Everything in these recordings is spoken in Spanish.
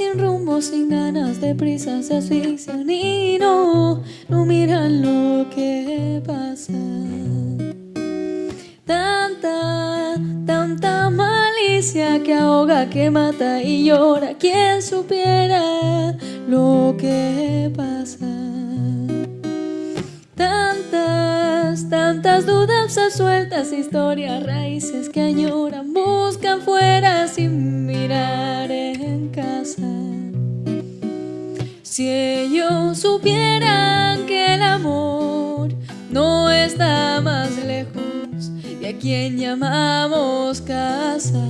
sin rumbo, sin ganas de prisa se asfixian y no, no miran lo que pasa. Tanta, tanta malicia que ahoga, que mata y llora. Quien supiera lo que pasa. Tantas, tantas dudas sueltas, historias, raíces que añoran, Si ellos supieran que el amor no está más lejos de a quien llamamos casa.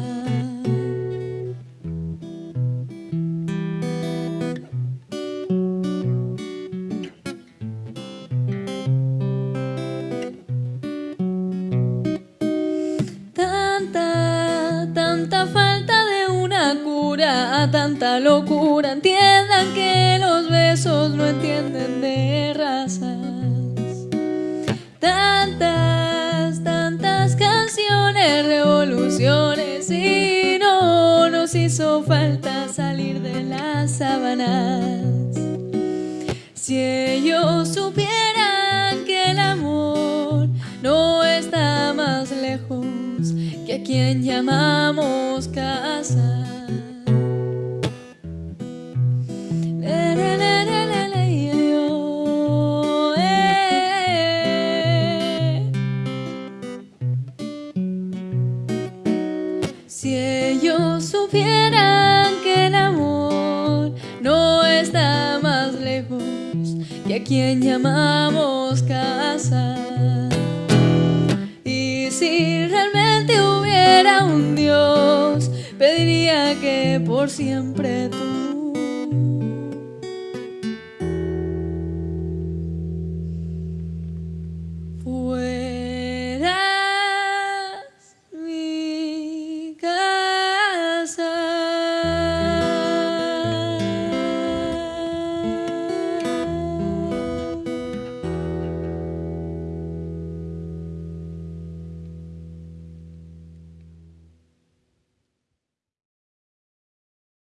Tanta, tanta falta de una cura, tanta locura, los besos no entienden de razas. Tantas, tantas canciones, revoluciones y no nos hizo falta salir de las sábanas. Si ellos supieran que el amor no está más lejos que a quien llamamos casa. Si ellos supieran que el amor no está más lejos que a quien llamamos casa. Y si realmente hubiera un Dios, pediría que por siempre tú